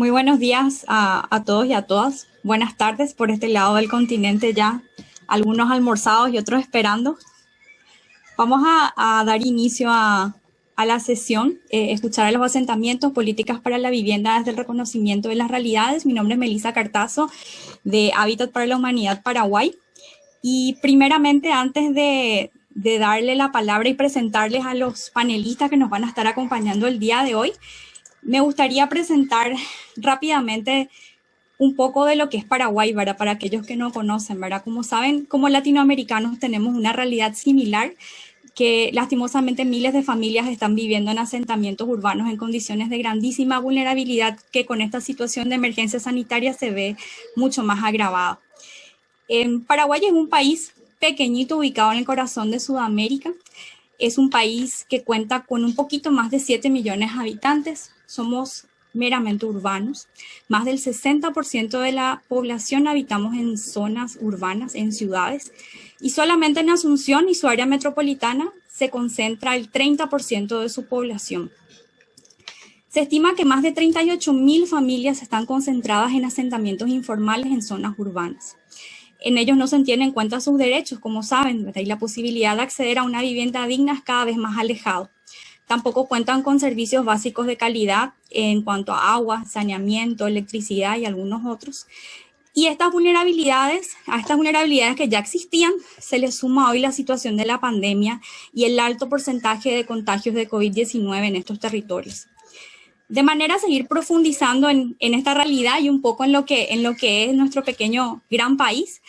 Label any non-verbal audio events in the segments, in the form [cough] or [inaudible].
Muy buenos días a, todos y a todas. Buenas tardes por este lado del continente ya, algunos almorzados y otros esperando. Vamos a, dar inicio a, la sesión, eh, escuchar a los asentamientos, políticas para la vivienda desde el reconocimiento de las realidades. Mi nombre es Melissa Cartazo de Hábitat para la Humanidad Paraguay. Y primeramente, antes de, de darle la palabra y presentarles a los panelistas que nos van a estar acompañando el día de hoy, me gustaría presentar rápidamente un poco de lo que es Paraguay, ¿verdad? Para aquellos que no conocen, ¿verdad? Como saben, como latinoamericanos tenemos una realidad similar que lastimosamente miles de familias están viviendo en asentamientos urbanos en condiciones de grandísima vulnerabilidad que con esta situación de emergencia sanitaria se ve mucho más agravada. En Paraguay es un país pequeñito ubicado en el corazón de Sudamérica. Es un país que cuenta con un poquito más de 7 millones de habitantes. Somos meramente urbanos. Más del 60% de la población habitamos en zonas urbanas, en ciudades, y solamente en Asunción y su área metropolitana se concentra el 30% de su población. Se estima que más de 38 mil familias están concentradas en asentamientos informales en zonas urbanas. En ellos no se tienen en cuenta sus derechos, como saben, y la posibilidad de acceder a una vivienda digna es cada vez más alejado. Tampoco cuentan con servicios básicos de calidad en cuanto a agua, saneamiento, electricidad y algunos otros. Y estas vulnerabilidades, a estas vulnerabilidades que ya existían, se les suma hoy la situación de la pandemia y el alto porcentaje de contagios de COVID-19 en estos territorios. De manera a seguir profundizando en, en, esta realidad y un poco en lo que, en lo que es nuestro pequeño gran país,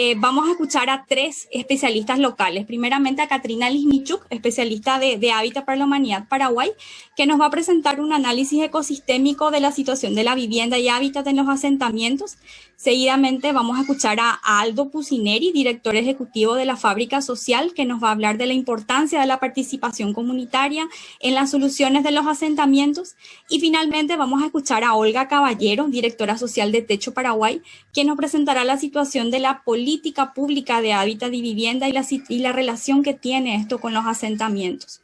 eh, vamos a escuchar a tres especialistas locales. Primeramente a Katrina Lisnichuk, especialista de, de, Hábitat para la Humanidad Paraguay, que nos va a presentar un análisis ecosistémico de la situación de la vivienda y hábitat en los asentamientos. Seguidamente vamos a escuchar a, Aldo Pusineri, director ejecutivo de la Fábrica Social, que nos va a hablar de la importancia de la participación comunitaria en las soluciones de los asentamientos. Y finalmente vamos a escuchar a Olga Caballero, directora social de Techo Paraguay, que nos presentará la situación de la política política pública de hábitat y vivienda y la, relación que tiene esto con los asentamientos.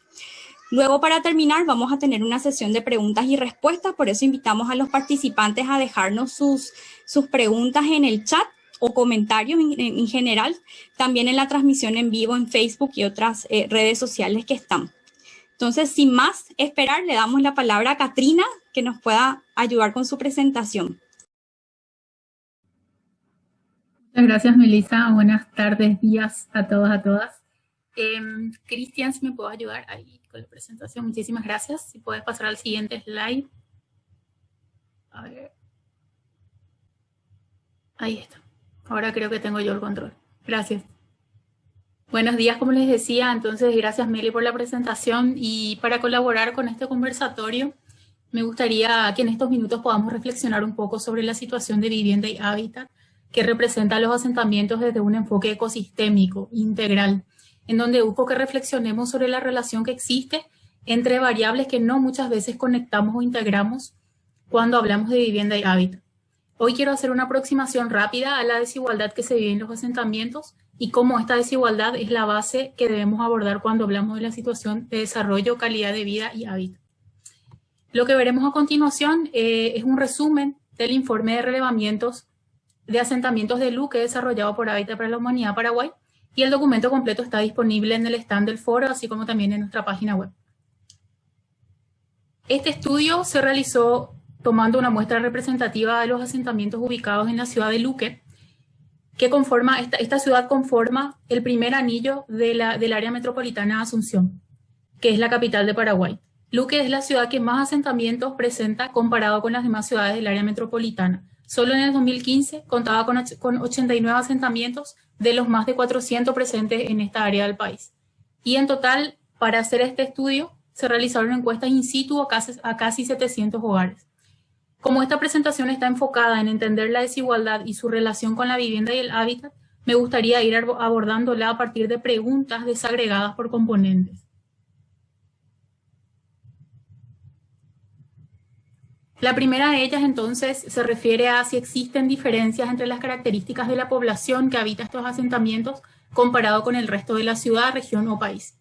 Luego, para terminar, vamos a tener una sesión de preguntas y respuestas, por eso invitamos a los participantes a dejarnos sus, sus preguntas en el chat o comentarios en, general, también en la transmisión en vivo en Facebook y otras eh, redes sociales que están. Entonces, sin más esperar, le damos la palabra a Katrina, que nos pueda ayudar con su presentación. Muchas gracias, Melissa. Buenas tardes, días a todos, a todas. Eh, Cristian, si me puedo ayudar ahí con la presentación. Muchísimas gracias. Si puedes pasar al siguiente slide. A ver. Ahí está. Ahora creo que tengo yo el control. Gracias. Buenos días, como les decía. Entonces, gracias, Meli, por la presentación. Y para colaborar con este conversatorio, me gustaría que en estos minutos podamos reflexionar un poco sobre la situación de vivienda y hábitat que representa los asentamientos desde un enfoque ecosistémico, integral, en donde busco que reflexionemos sobre la relación que existe entre variables que no muchas veces conectamos o integramos cuando hablamos de vivienda y hábitat. Hoy quiero hacer una aproximación rápida a la desigualdad que se vive en los asentamientos y cómo esta desigualdad es la base que debemos abordar cuando hablamos de la situación de desarrollo, calidad de vida y hábitat. Lo que veremos a continuación eh, es un resumen del informe de relevamientos de asentamientos de Luque desarrollado por Hábitat para la Humanidad Paraguay y el documento completo está disponible en el stand del foro, así como también en nuestra página web. Este estudio se realizó tomando una muestra representativa de los asentamientos ubicados en la ciudad de Luque, que conforma, esta, ciudad conforma el primer anillo de la, del área metropolitana de Asunción, que es la capital de Paraguay. Luque es la ciudad que más asentamientos presenta comparado con las demás ciudades del área metropolitana, Solo en el 2015 contaba con, 89 asentamientos de los más de 400 presentes en esta área del país. Y en total, para hacer este estudio, se realizaron encuestas in situ a casi, a casi 700 hogares. Como esta presentación está enfocada en entender la desigualdad y su relación con la vivienda y el hábitat, me gustaría ir abordándola a partir de preguntas desagregadas por componentes. La primera de ellas entonces se refiere a si existen diferencias entre las características de la población que habita estos asentamientos comparado con el resto de la ciudad, región o país.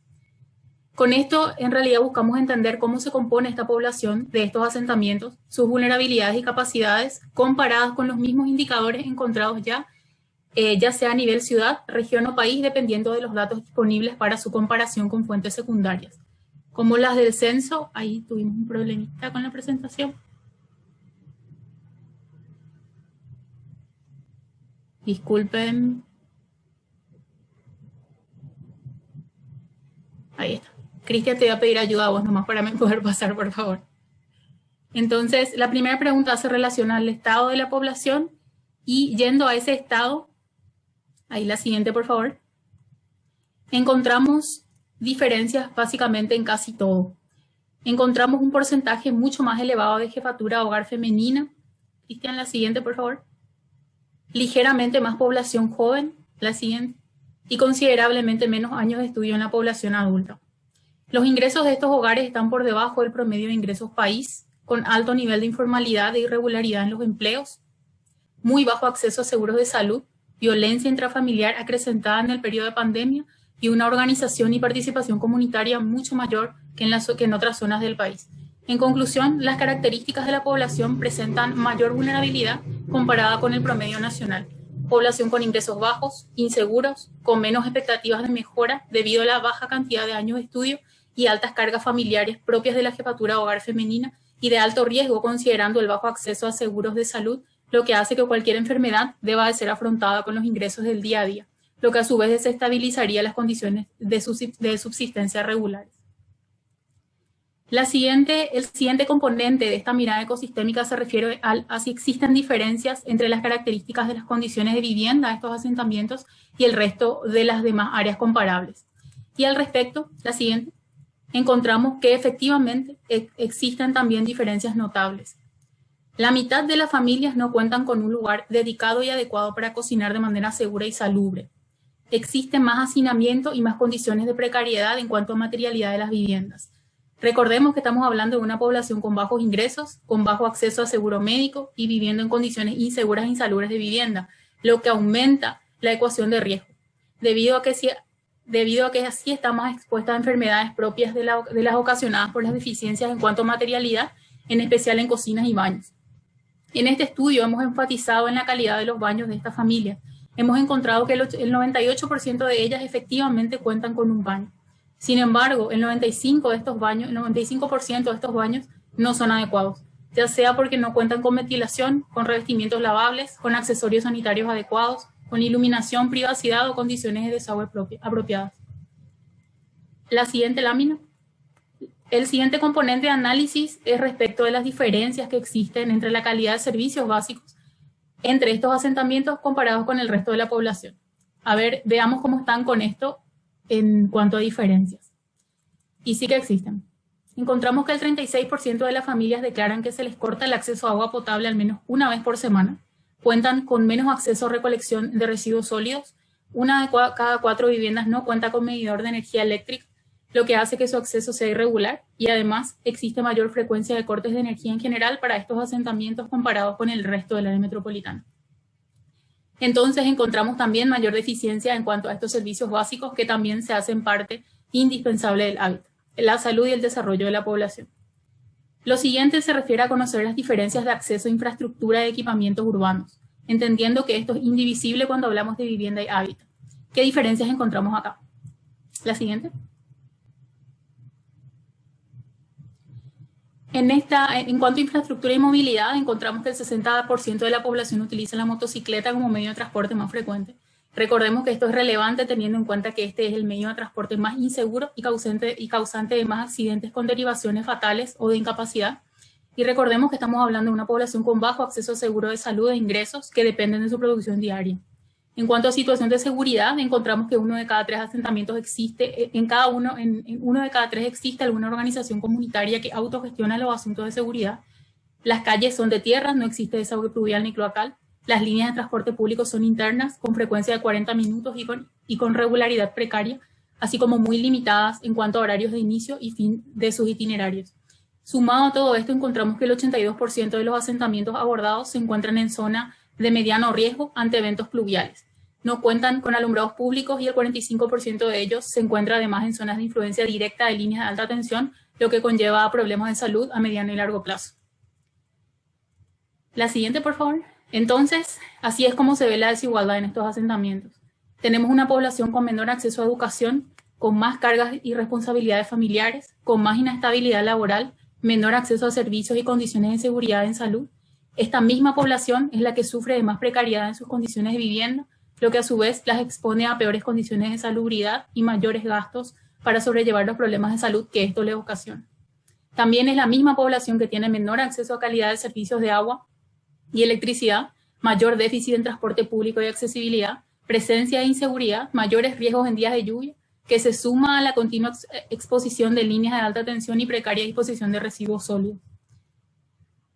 Con esto, en realidad, buscamos entender cómo se compone esta población de estos asentamientos, sus vulnerabilidades y capacidades, comparadas con los mismos indicadores encontrados ya, eh, ya sea a nivel ciudad, región o país, dependiendo de los datos disponibles para su comparación con fuentes secundarias. Como las del censo, ahí tuvimos un problemita con la presentación. Disculpen. Ahí está. Cristian, te voy a pedir ayuda a vos nomás para [laughs] poder pasar, por favor. Entonces, la primera pregunta se relaciona al estado de la población y yendo a ese estado, ahí la siguiente, por favor, encontramos diferencias básicamente en casi todo. Encontramos un porcentaje mucho más elevado de jefatura hogar femenina. Cristian, la siguiente, por favor. Ligeramente más población joven, la. Y considerablemente menos años de estudio en la población adulta. Los ingresos de estos hogares están por debajo del promedio de ingresos país, con alto nivel de informalidad e irregularidad en los empleos, muy bajo acceso a seguros de salud, violencia intrafamiliar acrecentada en el periodo de pandemia y una organización y participación comunitaria mucho mayor que en otras zonas del país. En conclusión, las características de la población presentan mayor vulnerabilidad comparada con el promedio nacional. Población con ingresos bajos, inseguros, con menos expectativas de mejora debido a la baja cantidad de años de estudio y altas cargas familiares propias de la jefatura hogar femenina y de alto riesgo considerando el bajo acceso a seguros de salud, lo que hace que cualquier enfermedad deba de ser afrontada con los ingresos del día a día, lo que a su vez desestabilizaría las condiciones de, subsistencia regulares. El siguiente componente de esta mirada ecosistémica se refiere a si existen diferencias entre las características de las condiciones de vivienda de estos asentamientos y el resto de las demás áreas comparables. Y al respecto, la siguiente, encontramos que efectivamente existen también diferencias notables. La mitad de las familias no cuentan con un lugar dedicado y adecuado para cocinar de manera segura y salubre. Existe más hacinamiento y más condiciones de precariedad en cuanto a materialidad de las viviendas. Recordemos que estamos hablando de una población con bajos ingresos, con bajo acceso a seguro médico y viviendo en condiciones inseguras e insalubres de vivienda, lo que aumenta la ecuación de riesgo, debido a que si debido a que así está más expuesta a enfermedades propias de, las ocasionadas por las deficiencias en cuanto a materialidad, en especial en cocinas y baños. En este estudio hemos enfatizado en la calidad de los baños de esta familia. Hemos encontrado que el 98% de ellas efectivamente cuentan con un baño. Sin embargo, el 95% de estos baños, el 95% de estos baños no son adecuados, ya sea porque no cuentan con ventilación, con revestimientos lavables, con accesorios sanitarios adecuados, con iluminación, privacidad o condiciones de desagüe apropiadas. La siguiente lámina. El siguiente componente de análisis es respecto de las diferencias que existen entre la calidad de servicios básicos entre estos asentamientos comparados con el resto de la población. A ver, veamos cómo están con esto en cuanto a diferencias. Y sí que existen. Encontramos que el 36% de las familias declaran que se les corta el acceso a agua potable al menos una vez por semana, cuentan con menos acceso a recolección de residuos sólidos. Una de cada cuatro viviendas no cuenta con medidor de energía eléctrica, lo que hace que su acceso sea irregular y además existe mayor frecuencia de cortes de energía en general para estos asentamientos comparados con el resto del área metropolitana. Entonces encontramos también mayor deficiencia en cuanto a estos servicios básicos que también se hacen parte indispensable del hábitat, la salud y el desarrollo de la población. Lo siguiente se refiere a conocer las diferencias de acceso a infraestructura y equipamientos urbanos, entendiendo que esto es indivisible cuando hablamos de vivienda y hábitat. ¿Qué diferencias encontramos acá? La siguiente. En, esta, en cuanto a infraestructura y movilidad, encontramos que el 60% de la población utiliza la motocicleta como medio de transporte más frecuente, Recordemos que esto es relevante teniendo en cuenta que este es el medio de transporte más inseguro y causante, y causante de más accidentes con derivaciones fatales o de incapacidad. Y recordemos que estamos hablando de una población con bajo acceso seguro de salud e ingresos que dependen de su producción diaria. En cuanto a situación de seguridad, encontramos que uno de cada tres asentamientos existe, en cada uno, uno de cada tres existe alguna organización comunitaria que autogestiona los asuntos de seguridad. Las calles son de tierra, no existe desagüe pluvial ni cloacal. Las líneas de transporte público son internas, con frecuencia de 40 minutos y con regularidad precaria, así como muy limitadas en cuanto a horarios de inicio y fin de sus itinerarios. Sumado a todo esto, encontramos que el 82% de los asentamientos abordados se encuentran en zona de mediano riesgo ante eventos pluviales. no cuentan con alumbrados públicos y el 45% de ellos se encuentra además en zonas de influencia directa de líneas de alta tensión, lo que conlleva problemas de salud a mediano y largo plazo. La siguiente, por favor. Entonces, así es como se ve la desigualdad en estos asentamientos. Tenemos una población con menor acceso a educación, con más cargas y responsabilidades familiares, con más inestabilidad laboral, menor acceso a servicios y condiciones de seguridad en salud. Esta misma población es la que sufre de más precariedad en sus condiciones de vivienda, lo que a su vez las expone a peores condiciones de salubridad y mayores gastos para sobrellevar los problemas de salud que esto le ocasiona. También es la misma población que tiene menor acceso a calidad de servicios de agua y electricidad, mayor déficit en transporte público y accesibilidad, presencia de inseguridad, mayores riesgos en días de lluvia, que se suma a la continua exposición de líneas de alta tensión y precaria disposición de residuos sólidos.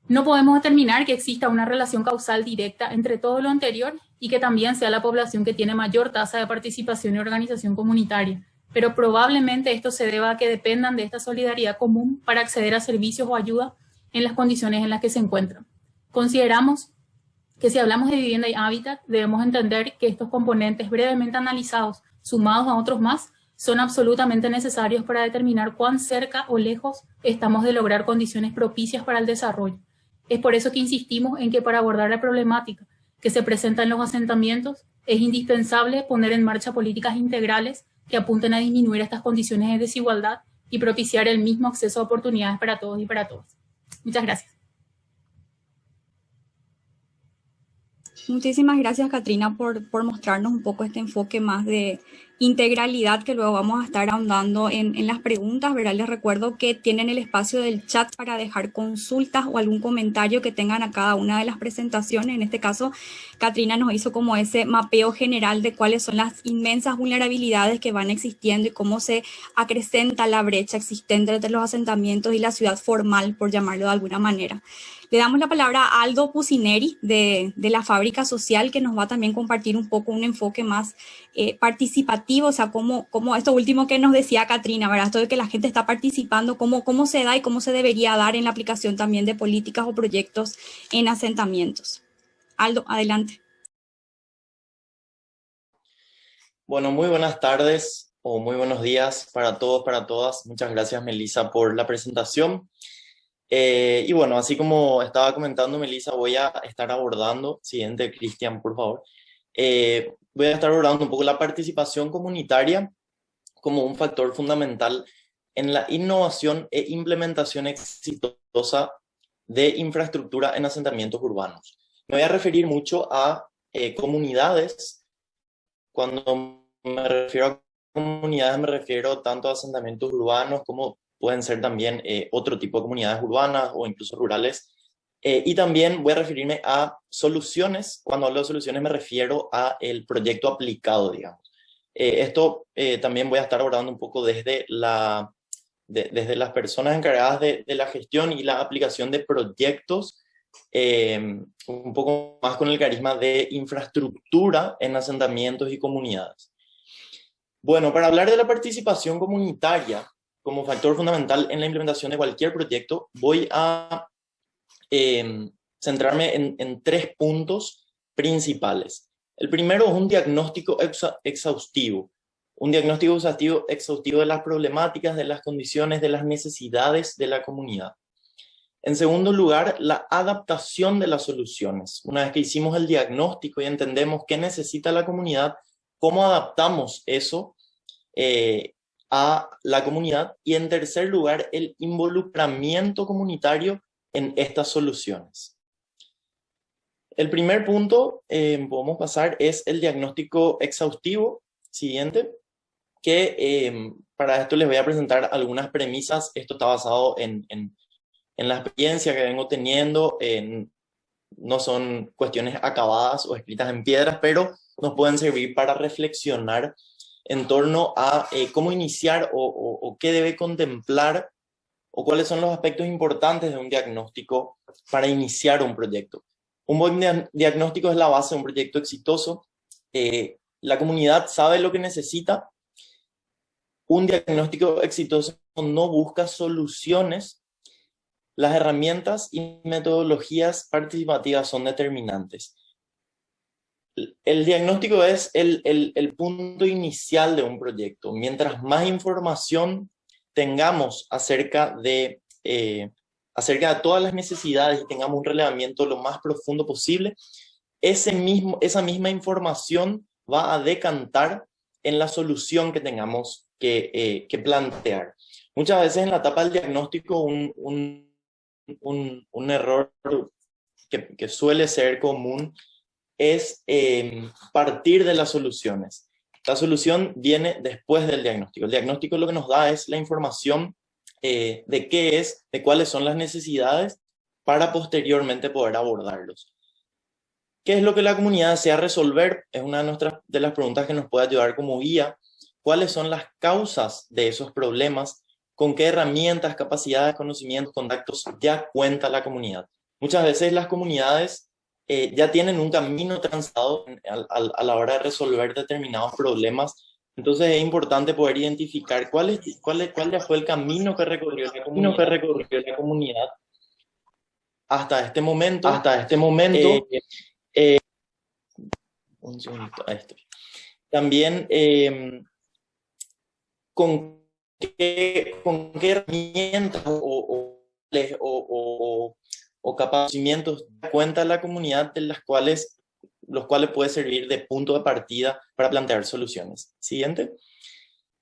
No podemos determinar que exista una relación causal directa entre todo lo anterior y que también sea la población que tiene mayor tasa de participación y organización comunitaria, pero probablemente esto se deba a que dependan de esta solidaridad común para acceder a servicios o ayuda en las condiciones en las que se encuentran. Consideramos que si hablamos de vivienda y hábitat, debemos entender que estos componentes brevemente analizados, sumados a otros más, son absolutamente necesarios para determinar cuán cerca o lejos estamos de lograr condiciones propicias para el desarrollo. Es por eso que insistimos en que para abordar la problemática que se presenta en los asentamientos, es indispensable poner en marcha políticas integrales que apunten a disminuir estas condiciones de desigualdad y propiciar el mismo acceso a oportunidades para todos y para todas. Muchas gracias. Muchísimas gracias, Katrina, por, por mostrarnos un poco este enfoque más de integralidad que luego vamos a estar ahondando en, en, las preguntas, ¿verdad? Les recuerdo que tienen el espacio del chat para dejar consultas o algún comentario que tengan a cada una de las presentaciones. En este caso, Katrina nos hizo como ese mapeo general de cuáles son las inmensas vulnerabilidades que van existiendo y cómo se acrecenta la brecha existente entre los asentamientos y la ciudad formal, por llamarlo de alguna manera. Le damos la palabra a Aldo Pusineri de, de, la Fábrica Social, que nos va a también compartir un poco un enfoque más eh, participativo, o sea, cómo, cómo, esto último que nos decía Katrina, ¿verdad? Esto de que la gente está participando, cómo, cómo se da y cómo se debería dar en la aplicación también de políticas o proyectos en asentamientos. Aldo, adelante. Bueno, muy buenas tardes o muy buenos días para todos, para todas. Muchas gracias, Melissa, por la presentación. Eh, y bueno, así como estaba comentando Melissa, voy a estar abordando, siguiente Cristian, por favor, eh, voy a estar abordando un poco la participación comunitaria como un factor fundamental en la innovación e implementación exitosa de infraestructura en asentamientos urbanos. Me voy a referir mucho a eh, comunidades. Cuando me refiero a comunidades me refiero tanto a asentamientos urbanos como pueden ser también eh, otro tipo de comunidades urbanas o incluso rurales. Eh, y también voy a referirme a soluciones. Cuando hablo de soluciones me refiero a el proyecto aplicado, digamos. Eh, esto también voy a estar abordando un poco desde, la, desde las personas encargadas de, de, la gestión y la aplicación de proyectos, un poco más con el carisma de infraestructura en asentamientos y comunidades. Bueno, para hablar de la participación comunitaria, como factor fundamental en la implementación de cualquier proyecto, voy a em, centrarme en, tres puntos principales. El primero es un diagnóstico exhaustivo, un diagnóstico exhaustivo, exhaustivo de las problemáticas, de las condiciones, de las necesidades de la comunidad. En segundo lugar, la adaptación de las soluciones. Una vez que hicimos el diagnóstico y entendemos qué necesita la comunidad, cómo adaptamos eso eh, a la comunidad y en tercer lugar el involucramiento comunitario en estas soluciones. El primer punto, eh, podemos pasar, es el diagnóstico exhaustivo siguiente, que eh, para esto les voy a presentar algunas premisas. Esto está basado en, en, en la experiencia que vengo teniendo, en, no son cuestiones acabadas o escritas en piedras, pero nos pueden servir para reflexionar en torno a eh, cómo iniciar o, qué debe contemplar o cuáles son los aspectos importantes de un diagnóstico para iniciar un proyecto. Un buen diagnóstico es la base de un proyecto exitoso. Eh, la comunidad sabe lo que necesita. Un diagnóstico exitoso no busca soluciones. Las herramientas y metodologías participativas son determinantes. el diagnóstico es el, punto inicial de un proyecto. Mientras más información tengamos acerca de, eh, acerca de todas las necesidades y tengamos un relevamiento lo más profundo posible, ese mismo, esa misma información va a decantar en la solución que tengamos que, eh, que plantear. Muchas veces en la etapa del diagnóstico un, un, un, error que, que, suele ser común es eh, partir de las soluciones. La solución viene después del diagnóstico. El diagnóstico lo que nos da es la información eh, de qué es, de cuáles son las necesidades para posteriormente poder abordarlos. ¿Qué es lo que la comunidad desea resolver? Es una de, nuestras, de las preguntas que nos puede ayudar como guía. ¿Cuáles son las causas de esos problemas? ¿Con qué herramientas, capacidades, conocimientos, contactos ya cuenta la comunidad? Muchas veces las comunidades eh, ya tienen un camino transado a, a, la hora de resolver determinados problemas. Entonces es importante poder identificar cuál, es, cuál, es, cuál ya fue el camino que recorrió la comunidad, que recorrió la comunidad hasta este momento. Hasta este momento. Eh, eh, un segundito, esto. También, eh, ¿con, qué, ¿con qué herramientas o, o, o, o capacimientos cuenta la comunidad de las cuales, los cuales puede servir de punto de partida para plantear soluciones. Siguiente.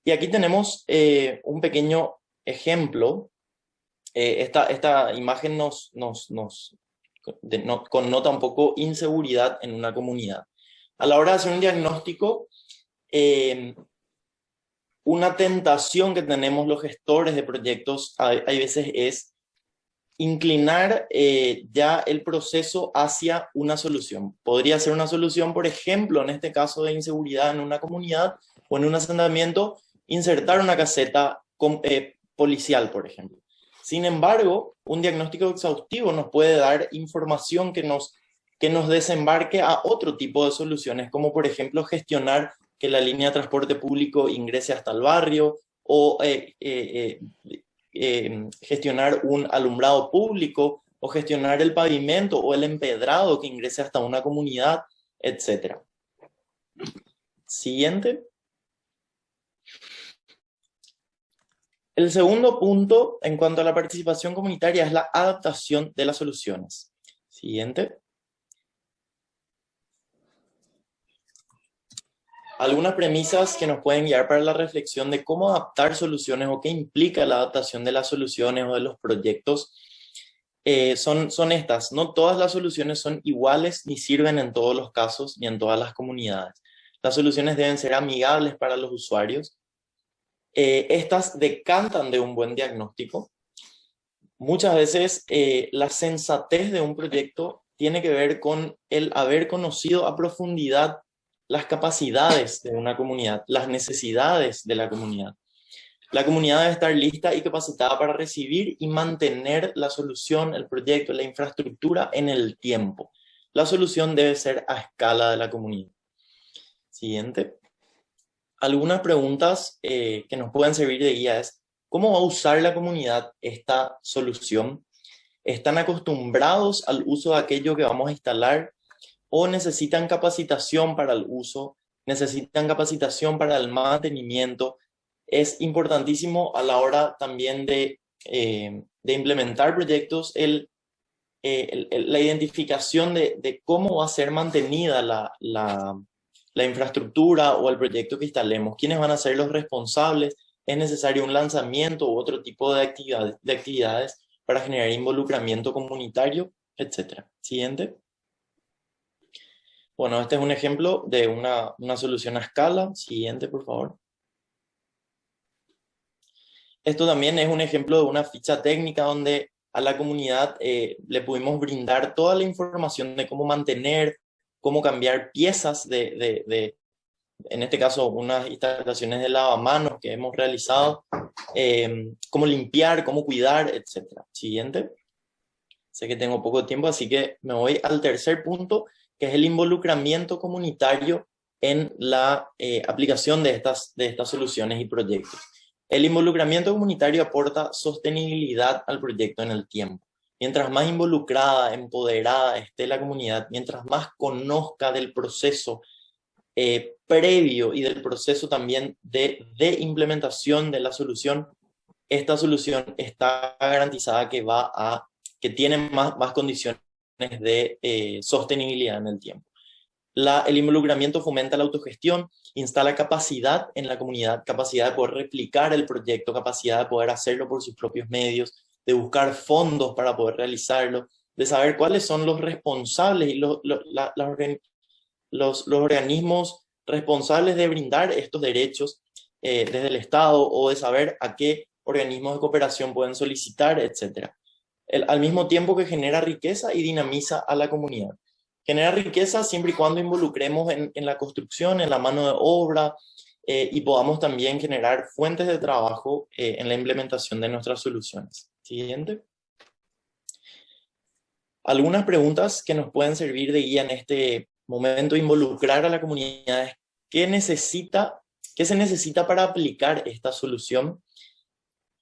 Y aquí tenemos eh, un pequeño ejemplo. Eh, esta, esta imagen nos, nos, nos de, no, connota un poco inseguridad en una comunidad. A la hora de hacer un diagnóstico, eh, una tentación que tenemos los gestores de proyectos hay, hay veces es inclinar eh, ya el proceso hacia una solución. Podría ser una solución, por ejemplo, en este caso de inseguridad en una comunidad o en un asentamiento, insertar una caseta con, eh, policial, por ejemplo. Sin embargo, un diagnóstico exhaustivo nos puede dar información que nos, que nos desembarque a otro tipo de soluciones, como por ejemplo gestionar que la línea de transporte público ingrese hasta el barrio o eh, eh, gestionar un alumbrado público o gestionar el pavimento o el empedrado que ingrese hasta una comunidad, etc. Siguiente. El segundo punto en cuanto a la participación comunitaria es la adaptación de las soluciones. Siguiente. Algunas premisas que nos pueden guiar para la reflexión de cómo adaptar soluciones o qué implica la adaptación de las soluciones o de los proyectos eh, son, son estas. No todas las soluciones son iguales ni sirven en todos los casos ni en todas las comunidades. Las soluciones deben ser amigables para los usuarios. Eh, estas decantan de un buen diagnóstico. Muchas veces eh, la sensatez de un proyecto tiene que ver con el haber conocido a profundidad las capacidades de una comunidad, las necesidades de la comunidad. La comunidad debe estar lista y capacitada para recibir y mantener la solución, el proyecto, la infraestructura en el tiempo. La solución debe ser a escala de la comunidad. Siguiente. Algunas preguntas eh, que nos pueden servir de guía es, ¿cómo va a usar la comunidad esta solución? ¿Están acostumbrados al uso de aquello que vamos a instalar? O necesitan capacitación para el uso, necesitan capacitación para el mantenimiento. Es importantísimo a la hora también de, eh, implementar proyectos eh, la identificación de, cómo va a ser mantenida la, infraestructura o el proyecto que instalemos, quiénes van a ser los responsables, es necesario un lanzamiento u otro tipo de, de actividades para generar involucramiento comunitario, etc. Siguiente. Bueno, este es un ejemplo de una, una solución a escala. Siguiente, por favor. Esto también es un ejemplo de una ficha técnica donde a la comunidad eh, le pudimos brindar toda la información de cómo mantener, cómo cambiar piezas de, de, de en este caso, unas instalaciones de lavamanos que hemos realizado, eh, cómo limpiar, cómo cuidar, etc. Siguiente. Sé que tengo poco tiempo, así que me voy al tercer punto, que es el involucramiento comunitario en la eh, aplicación de estas, de estas soluciones y proyectos. El involucramiento comunitario aporta sostenibilidad al proyecto en el tiempo. Mientras más involucrada, empoderada esté la comunidad, mientras más conozca del proceso eh, previo y del proceso también de, de implementación de la solución, esta solución está garantizada que va a, que tiene más, más condiciones de eh, sostenibilidad en el tiempo. El involucramiento fomenta la autogestión, instala capacidad en la comunidad, capacidad de poder replicar el proyecto, capacidad de poder hacerlo por sus propios medios, de buscar fondos para poder realizarlo, de saber cuáles son los responsables y los, los, los, los organismos responsables de brindar estos derechos eh, desde el Estado o de saber a qué organismos de cooperación pueden solicitar, etc. al mismo tiempo que genera riqueza y dinamiza a la comunidad. Genera riqueza siempre y cuando involucremos en, en la construcción, en la mano de obra eh, y podamos también generar fuentes de trabajo eh, en la implementación de nuestras soluciones. Siguiente. Algunas preguntas que nos pueden servir de guía en este momento, involucrar a la comunidad. ¿Qué, necesita, ¿Qué se necesita para aplicar esta solución?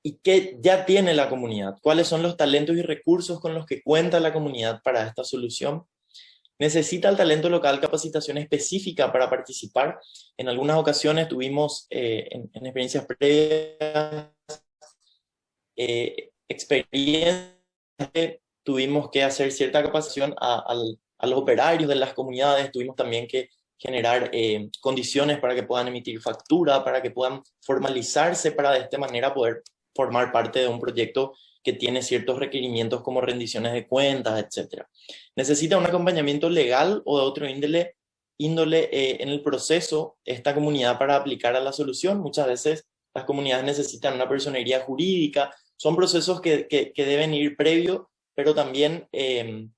¿Y qué ya tiene la comunidad? ¿Cuáles son los talentos y recursos con los que cuenta la comunidad para esta solución? ¿Necesita el talento local capacitación específica para participar? En algunas ocasiones tuvimos eh, en, experiencias previas eh, experiencias tuvimos que hacer cierta capacitación a, los operarios de las comunidades, tuvimos también que generar eh, condiciones para que puedan emitir factura, para que puedan formalizarse, para de esta manera poder formar parte de un proyecto que tiene ciertos requerimientos como rendiciones de cuentas, etc. Necesita un acompañamiento legal o de otro índole, índole eh, en el proceso esta comunidad para aplicar a la solución. Muchas veces las comunidades necesitan una personería jurídica, son procesos que, que, deben ir previo, pero también em,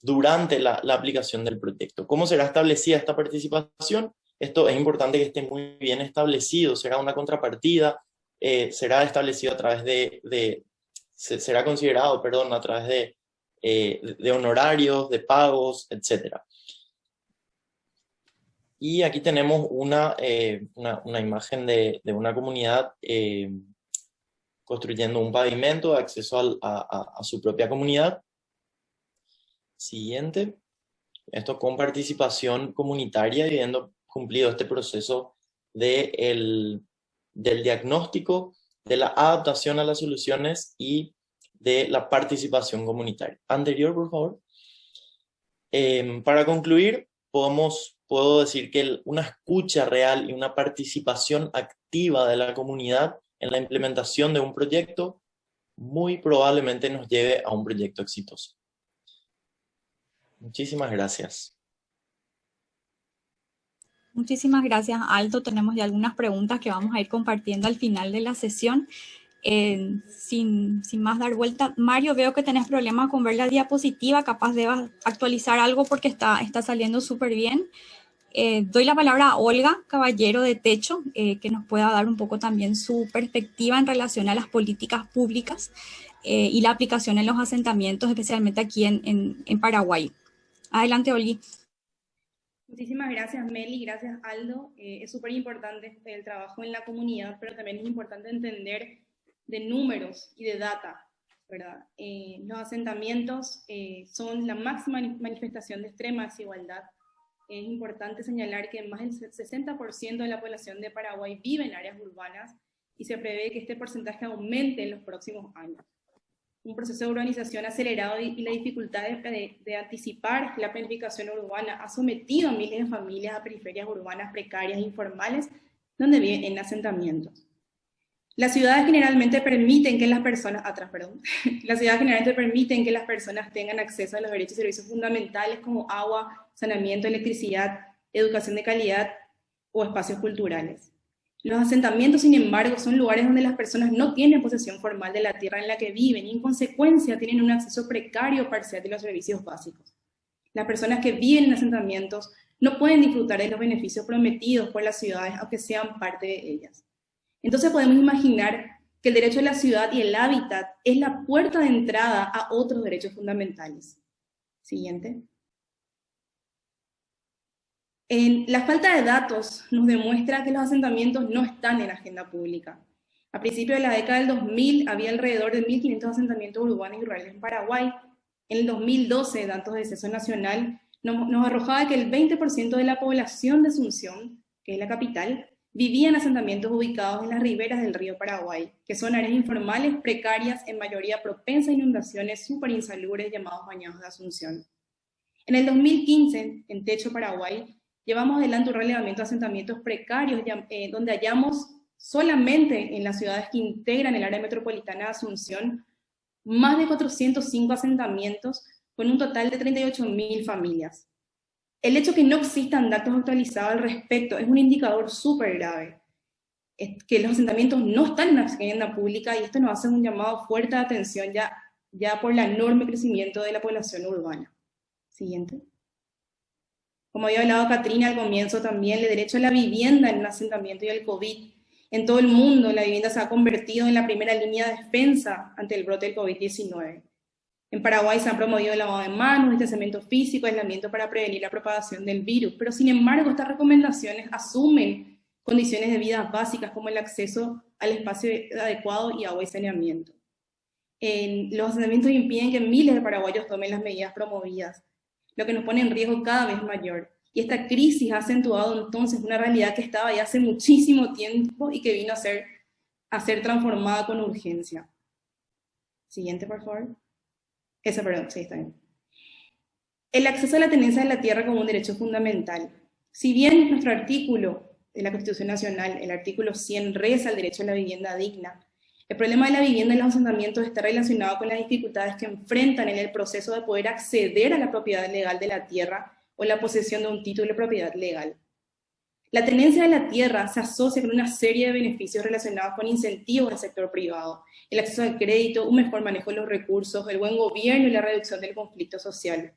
durante la, la, aplicación del proyecto. ¿Cómo será establecida esta participación? Esto es importante que esté muy bien establecido, será una contrapartida, eh, será establecido a través de, de, será considerado, perdón, a través de, eh, de honorarios, de pagos, etc. Y aquí tenemos una, eh, una, una, imagen de, de una comunidad construyendo un pavimento de acceso a, su propia comunidad. Siguiente. Esto con participación comunitaria y habiendo cumplido este proceso de del diagnóstico, de la adaptación a las soluciones y de la participación comunitaria. Anterior, por favor. Em, para concluir, podemos, puedo decir que una escucha real y una participación activa de la comunidad en la implementación de un proyecto, muy probablemente nos lleve a un proyecto exitoso. Muchísimas gracias. Muchísimas gracias, Aldo. Tenemos ya algunas preguntas que vamos a ir compartiendo al final de la sesión. Eh, sin, sin, más dar vuelta, Mario, veo que tenés problemas con ver la diapositiva, capaz de actualizar algo porque está, está saliendo súper bien. Eh, doy la palabra a Olga Caballero de Techo, eh, que nos pueda dar un poco también su perspectiva en relación a las políticas públicas y la aplicación en los asentamientos, especialmente aquí en, en, Paraguay. Adelante, Olga. Muchísimas gracias, Meli, gracias, Aldo. es súper importante el trabajo en la comunidad, pero también es importante entender de números y de data, ¿verdad? los asentamientos son la máxima manifestación de extrema desigualdad es importante señalar que más del 60% de la población de Paraguay vive en áreas urbanas y se prevé que este porcentaje aumente en los próximos años. Un proceso de urbanización acelerado y la dificultad de, anticipar la planificación urbana ha sometido a miles de familias a periferias urbanas precarias e informales donde viven en asentamientos. Las ciudades generalmente permiten que las personas, [laughs] las ciudades generalmente permiten que las personas tengan acceso a los derechos y servicios fundamentales como agua, saneamiento, electricidad, educación de calidad o espacios culturales. Los asentamientos, sin embargo, son lugares donde las personas no tienen posesión formal de la tierra en la que viven y en consecuencia tienen un acceso precario parcial de los servicios básicos. Las personas que viven en asentamientos no pueden disfrutar de los beneficios prometidos por las ciudades aunque sean parte de ellas. Entonces podemos imaginar que el derecho a la ciudad y el hábitat es la puerta de entrada a otros derechos fundamentales. Siguiente. En, la falta de datos nos demuestra que los asentamientos no están en la agenda pública. A principios de la década del 2000 había alrededor de 1.500 asentamientos urbanos y rurales en Paraguay. En el 2012, datos de Censo Nacional, nos, nos arrojaba que el 20% de la población de Asunción, que es la capital, vivía en asentamientos ubicados en las riberas del río Paraguay, que son áreas informales precarias, en mayoría propensas a inundaciones súper insalubres llamados bañados de Asunción. En el 2015, en Techo Paraguay, llevamos adelante un relevamiento de asentamientos precarios, eh, donde hallamos solamente en las ciudades que integran el área metropolitana de Asunción, más de 405 asentamientos con un total de 38.000 familias. El hecho que no existan datos actualizados al respecto es un indicador súper grave, es que los asentamientos no están en la agenda pública y esto nos hace un llamado fuerte de atención ya, ya por el enorme crecimiento de la población urbana. Siguiente. Como había hablado Katrina al comienzo también, el derecho a la vivienda en un asentamiento y el COVID. En todo el mundo la vivienda se ha convertido en la primera línea de defensa ante el brote del COVID-19. En Paraguay se han promovido el lavado de manos, distanciamiento físico, aislamiento para prevenir la propagación del virus, pero sin embargo estas recomendaciones asumen condiciones de vida básicas como el acceso al espacio adecuado y agua y saneamiento. En, los asentamientos impiden que miles de paraguayos tomen las medidas promovidas, lo que nos pone en riesgo cada vez mayor. Y esta crisis ha acentuado entonces una realidad que estaba ya hace muchísimo tiempo y que vino a ser, a ser transformada con urgencia. Siguiente, por favor. Esa, perdón, sí, está bien. El acceso a la tenencia de la tierra como un derecho fundamental. Si bien nuestro artículo de la Constitución Nacional, el artículo 100, reza el derecho a la vivienda digna, el problema de la vivienda en los asentamientos está relacionado con las dificultades que enfrentan en el proceso de poder acceder a la propiedad legal de la tierra o la posesión de un título de propiedad legal. La tenencia de la tierra se asocia con una serie de beneficios relacionados con incentivos del sector privado, el acceso al crédito, un mejor manejo de los recursos, el buen gobierno y la reducción del conflicto social.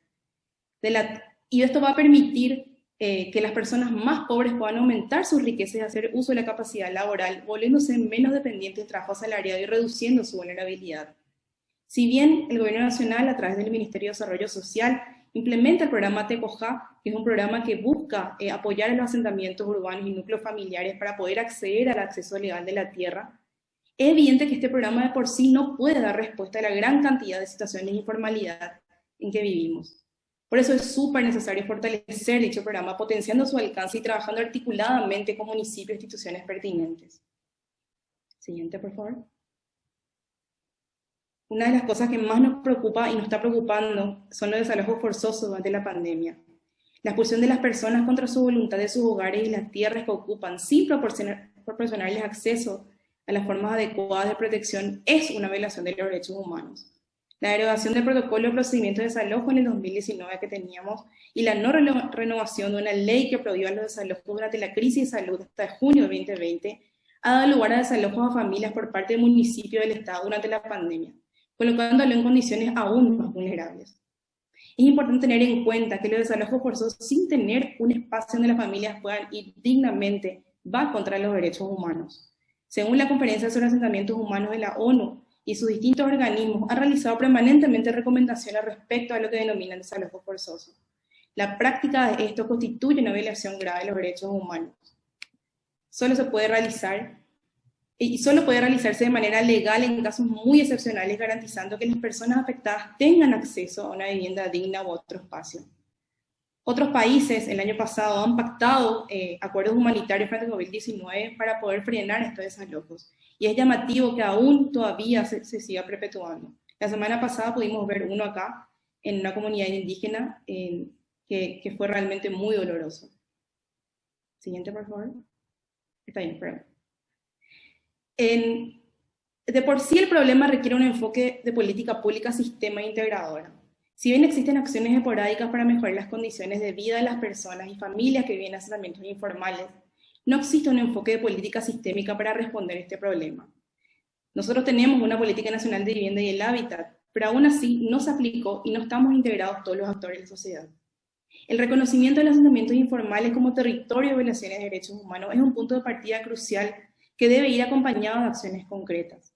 y esto va a permitir eh, que las personas más pobres puedan aumentar sus riquezas y hacer uso de la capacidad laboral, volviéndose menos dependientes del trabajo asalariado y reduciendo su vulnerabilidad. Si bien el Gobierno Nacional, a través del Ministerio de Desarrollo Social, implementa el programa TECOJA, que es un programa que busca eh, apoyar a los asentamientos urbanos y núcleos familiares para poder acceder al acceso legal de la tierra, es evidente que este programa de por sí no puede dar respuesta a la gran cantidad de situaciones de informalidad en que vivimos. Por eso es súper necesario fortalecer dicho programa, potenciando su alcance y trabajando articuladamente con municipios e instituciones pertinentes. Siguiente, por favor una de las cosas que más nos preocupa y nos está preocupando son los desalojos forzosos durante la pandemia. La expulsión de las personas contra su voluntad de sus hogares y las tierras que ocupan sin proporcionarles acceso a las formas adecuadas de protección es una violación de los derechos humanos. La derogación del protocolo de procedimiento de desalojo en el 2019 que teníamos y la no renovación de una ley que prohíba los desalojos durante la crisis de salud hasta junio de 2020 ha dado lugar a desalojos a familias por parte del municipio del Estado durante la pandemia colocándolo en condiciones aún más vulnerables. Es importante tener en cuenta que los desalojos forzosos sin tener un espacio donde las familias puedan ir dignamente va contra los derechos humanos. Según la Conferencia sobre Asentamientos Humanos de la ONU y sus distintos organismos, ha realizado permanentemente recomendaciones respecto a lo que denominan desalojo forzoso. La práctica de esto constituye una violación grave de los derechos humanos. Solo se puede realizar y solo puede realizarse de manera legal en casos muy excepcionales, garantizando que las personas afectadas tengan acceso a una vivienda digna u otro espacio. Otros países el año pasado han pactado eh, acuerdos humanitarios frente al COVID-19 para poder frenar estos desalojos, y es llamativo que aún todavía se, siga perpetuando. La semana pasada pudimos ver uno acá, en una comunidad indígena, que, que fue realmente muy doloroso. Siguiente, por favor. Está bien, perdón de por sí el problema requiere un enfoque de política pública sistema integradora. Si bien existen acciones esporádicas para mejorar las condiciones de vida de las personas y familias que viven en asentamientos informales, no existe un enfoque de política sistémica para responder este problema. Nosotros tenemos una política nacional de vivienda y el hábitat, pero aún así no se aplicó y no estamos integrados todos los actores de la sociedad. El reconocimiento de los asentamientos informales como territorio de violaciones de derechos humanos es un punto de partida crucial que debe ir acompañado de acciones concretas.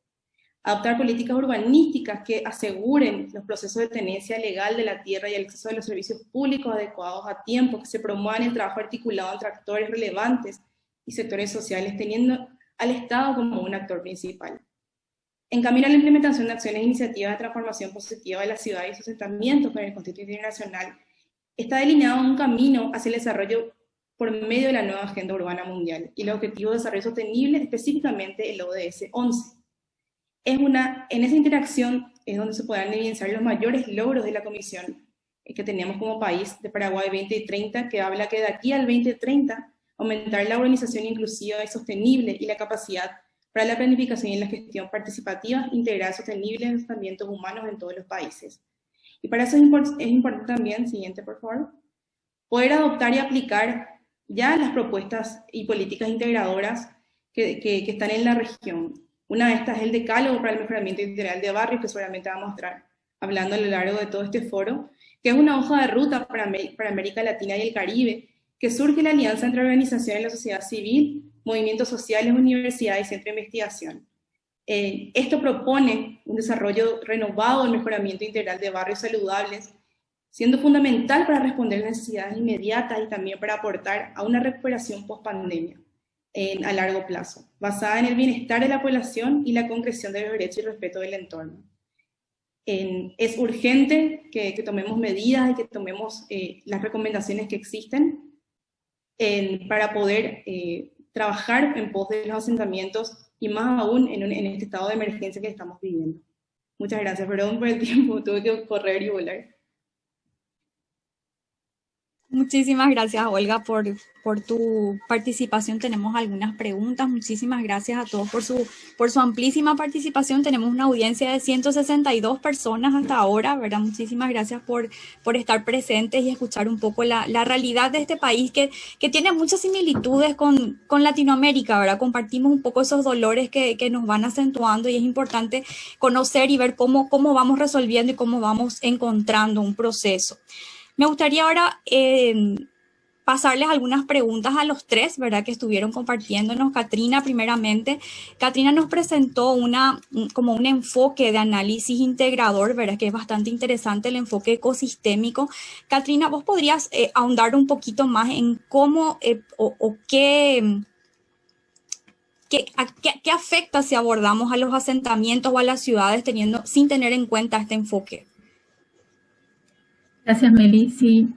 Adoptar políticas urbanísticas que aseguren los procesos de tenencia legal de la tierra y el acceso a los servicios públicos adecuados a tiempo, que se promuevan el trabajo articulado entre actores relevantes y sectores sociales, teniendo al Estado como un actor principal. En camino a la implementación de acciones e iniciativas de transformación positiva de la ciudad y sus asentamientos con el Constitución Internacional, está delineado un camino hacia el desarrollo por medio de la nueva Agenda Urbana Mundial y el Objetivo de Desarrollo Sostenible, específicamente el ODS 11. Es una, en esa interacción es donde se podrán evidenciar los mayores logros de la Comisión eh, que tenemos como país de Paraguay 2030, que habla que de aquí al 2030 aumentar la organización inclusiva y sostenible y la capacidad para la planificación y la gestión participativa, integral, sostenible de asentamientos humanos en todos los países. Y para eso es, es importante también, siguiente por favor, poder adoptar y aplicar ya las propuestas y políticas integradoras que, que, están en la región. Una de estas es el decálogo para el mejoramiento integral de barrios, que seguramente vamos a estar hablando a lo largo de todo este foro, que es una hoja de ruta para, para América Latina y el Caribe, que surge la alianza entre organizaciones de la sociedad civil, movimientos sociales, universidades y centros de investigación. Eh, esto propone un desarrollo renovado del mejoramiento integral de barrios saludables siendo fundamental para responder necesidades inmediatas y también para aportar a una recuperación post-pandemia a largo plazo, basada en el bienestar de la población y la concreción de los derechos y respeto del entorno. es urgente que, tomemos medidas y que tomemos eh, las recomendaciones que existen para poder eh, trabajar en pos de los asentamientos y más aún en, en este estado de emergencia que estamos viviendo. Muchas gracias, perdón por el tiempo, tuve que correr y volar. Muchísimas gracias, Olga, por, por tu participación. Tenemos algunas preguntas. Muchísimas gracias a todos por su, por su amplísima participación. Tenemos una audiencia de 162 personas hasta ahora, ¿verdad? Muchísimas gracias por, por estar presentes y escuchar un poco la, la realidad de este país que, que tiene muchas similitudes con, con, Latinoamérica, ¿verdad? Compartimos un poco esos dolores que, que, nos van acentuando y es importante conocer y ver cómo, cómo vamos resolviendo y cómo vamos encontrando un proceso. Me gustaría ahora eh, pasarles algunas preguntas a los tres, ¿verdad? Que estuvieron compartiéndonos. Katrina, primeramente. Katrina nos presentó una, como un enfoque de análisis integrador, ¿verdad? Que es bastante interesante el enfoque ecosistémico. Katrina, ¿vos podrías eh, ahondar un poquito más en cómo eh, o, qué... ¿Qué, ¿Qué, afecta si abordamos a los asentamientos o a las ciudades teniendo, sin tener en cuenta este enfoque? Gracias, Meli. Sí,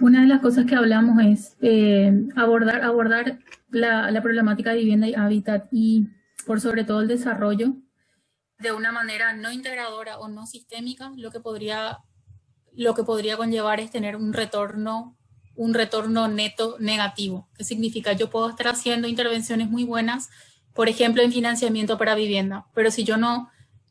una de las cosas que hablamos es eh, abordar, abordar la, la, problemática de vivienda y hábitat y por sobre todo el desarrollo de una manera no integradora o no sistémica, lo que podría, lo que podría conllevar es tener un retorno, un retorno neto negativo. ¿Qué significa? Yo puedo estar haciendo intervenciones muy buenas, por ejemplo, en financiamiento para vivienda, pero si yo no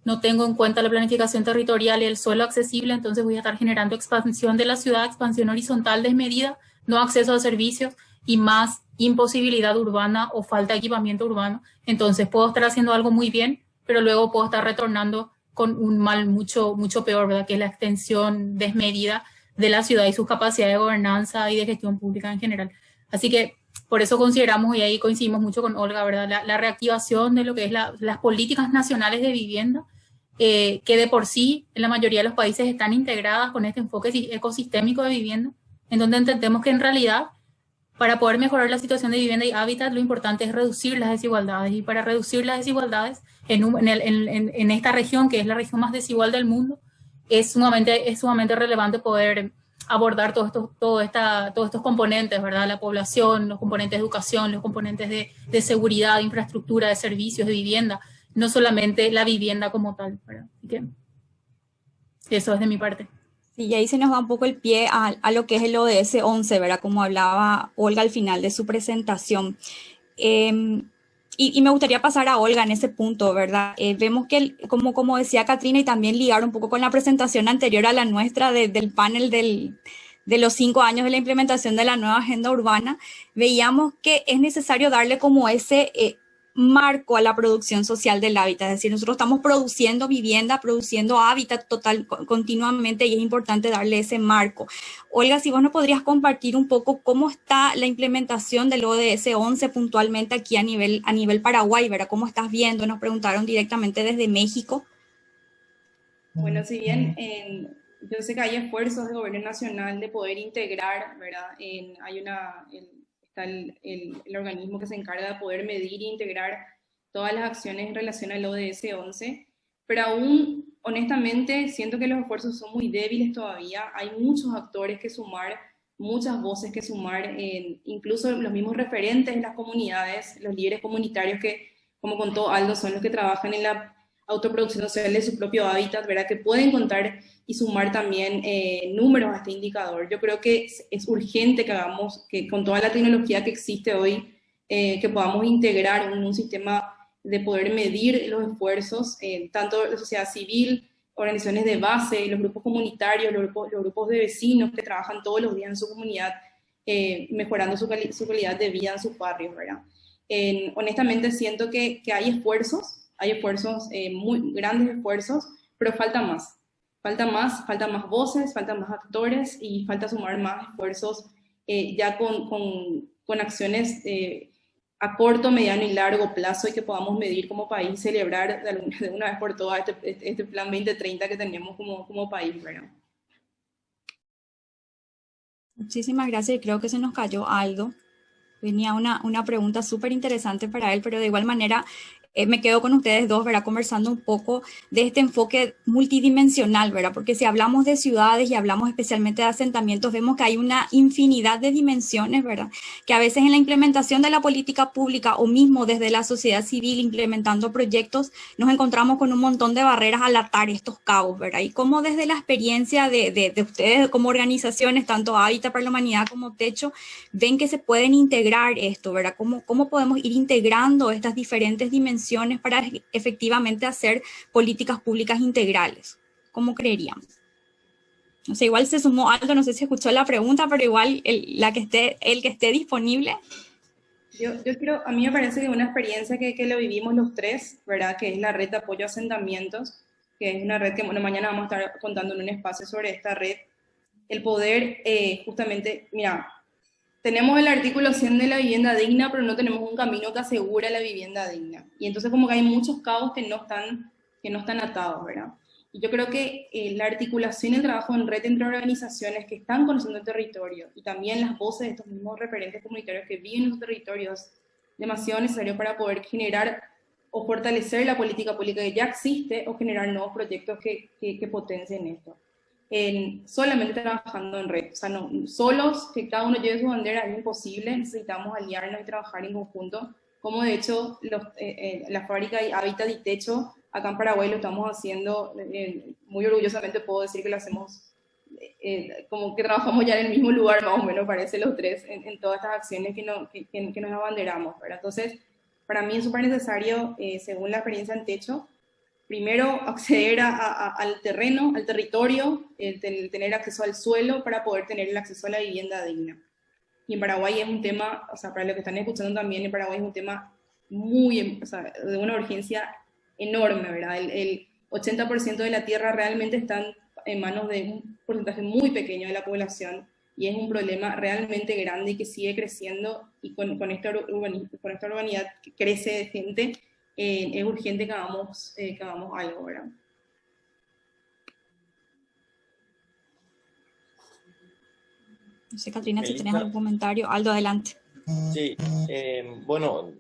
no tengo en cuenta la planificación territorial y el suelo accesible, entonces voy a estar generando expansión de la ciudad, expansión horizontal desmedida, no acceso a servicios y más imposibilidad urbana o falta de equipamiento urbano. Entonces puedo estar haciendo algo muy bien, pero luego puedo estar retornando con un mal mucho, mucho peor, ¿verdad? Que es la extensión desmedida de la ciudad y sus capacidades de gobernanza y de gestión pública en general. Así que por eso consideramos, y ahí coincidimos mucho con Olga, ¿verdad? La, reactivación de lo que es las políticas nacionales de vivienda eh, que de por sí en la mayoría de los países están integradas con este enfoque ecosistémico de vivienda, en donde entendemos que en realidad para poder mejorar la situación de vivienda y hábitat lo importante es reducir las desigualdades y para reducir las desigualdades en, esta región que es la región más desigual del mundo es sumamente, es sumamente relevante poder abordar todos estos, todo esta, todos estos componentes, ¿verdad? La población, los componentes de educación, los componentes de, de seguridad, de infraestructura, de servicios, de vivienda, no solamente la vivienda como tal. eso es de mi parte. Sí, y ahí se nos da un poco el pie a, lo que es el ODS 11, ¿verdad? Como hablaba Olga al final de su presentación. Em, y, me gustaría pasar a Olga en ese punto, ¿verdad? Eh, vemos que, como, como decía Katrina, y también ligar un poco con la presentación anterior a la nuestra del panel del, de los cinco años de la implementación de la nueva agenda urbana, veíamos que es necesario darle como ese... Eh, marco a la producción social del hábitat. Es decir, nosotros estamos produciendo vivienda, produciendo hábitat total continuamente y es importante darle ese marco. Olga, si vos nos podrías compartir un poco cómo está la implementación del ODS 11 puntualmente aquí a nivel, a nivel Paraguay, ¿verdad? ¿Cómo estás viendo? Nos preguntaron directamente desde México. Bueno, si bien yo sé que hay esfuerzos del gobierno nacional de poder integrar, ¿verdad? hay una, está el, organismo que se encarga de poder medir e integrar todas las acciones en relación al ODS 11, pero aún honestamente siento que los esfuerzos son muy débiles todavía, hay muchos actores que sumar, muchas voces que sumar, incluso los mismos referentes en las comunidades, los líderes comunitarios que, como contó Aldo, son los que trabajan en la de su propio hábitat, ¿verdad? Que pueden contar y sumar también eh, números a este indicador. Yo creo que es, urgente que hagamos, que con toda la tecnología que existe hoy, eh, que podamos integrar en un sistema de poder medir los esfuerzos, eh, tanto la sociedad civil, organizaciones de base, los grupos comunitarios, los grupos, de vecinos que trabajan todos los días en su comunidad, mejorando su, calidad de vida en sus barrios, ¿verdad? honestamente siento que hay esfuerzos, hay esfuerzos, eh, muy grandes esfuerzos, pero falta más. Falta más, falta más voces, falta más actores y falta sumar más esfuerzos eh, ya con, con, con acciones eh, a corto, mediano y largo plazo y que podamos medir como país, celebrar de, una vez por todas este, este, plan 2030 que tenemos como, como país, ¿verdad? Muchísimas gracias. Creo que se nos cayó algo. Venía una, una pregunta súper interesante para él, pero de igual manera eh, me quedo con ustedes dos, ¿verdad? Conversando un poco de este enfoque multidimensional, ¿verdad? Porque si hablamos de ciudades y hablamos especialmente de asentamientos, vemos que hay una infinidad de dimensiones, ¿verdad? Que a veces en la implementación de la política pública o mismo desde la sociedad civil implementando proyectos, nos encontramos con un montón de barreras al atar estos cabos, ¿verdad? Y cómo desde la experiencia de, de, de ustedes como organizaciones, tanto Hábitat para la Humanidad como Techo, ven que se pueden integrar esto, ¿verdad? ¿Cómo, cómo podemos ir integrando estas diferentes dimensiones para efectivamente hacer políticas públicas integrales. ¿Cómo creeríamos? No sé, igual se sumó algo, no sé si escuchó la pregunta, pero igual el, la que esté, el que esté disponible. Yo, yo quiero, a mí me parece que una experiencia que, que lo vivimos los tres, ¿verdad? Que es la red de apoyo a asentamientos, que es una red que, bueno, mañana vamos a estar contando en un espacio sobre esta red. El poder, eh, justamente, mira, tenemos el artículo 100 de la vivienda digna, pero no tenemos un camino que asegura la vivienda digna. Y entonces como que hay muchos cabos que no están, que no están atados, ¿verdad? Y yo creo que eh, la articulación y el trabajo en red entre organizaciones que están conociendo el territorio y también las voces de estos mismos referentes comunitarios que viven en esos territorios demasiado necesario para poder generar o fortalecer la política pública que ya existe o generar nuevos proyectos que, que, que potencien esto en solamente trabajando en red. O sea, no, solos, que cada uno lleve su bandera es imposible, necesitamos aliarnos y trabajar en conjunto, como de hecho los, eh, eh, la fábrica Hábitat y Techo, acá en Paraguay lo estamos haciendo, eh, muy orgullosamente puedo decir que lo hacemos, como que trabajamos ya en el mismo lugar, más o menos parece los tres, en, todas estas acciones que, no, que, que, nos abanderamos, ¿verdad? Entonces, para mí es súper necesario, según la experiencia en Techo, primero acceder al terreno, al territorio, el, tener acceso al suelo para poder tener el acceso a la vivienda digna. Y en Paraguay es un tema, o sea, para los que están escuchando también, en Paraguay es un tema muy, o sea, de una urgencia enorme, ¿verdad? El, 80% de la tierra realmente está en manos de un porcentaje muy pequeño de la población y es un problema realmente grande y que sigue creciendo y con, con, esta, con esta urbanidad crece de gente, eh, es urgente que hagamos, eh, que hagamos algo, ¿verdad? No sé, Katrina, si tienes algún comentario. Aldo, adelante. Sí, eh, bueno,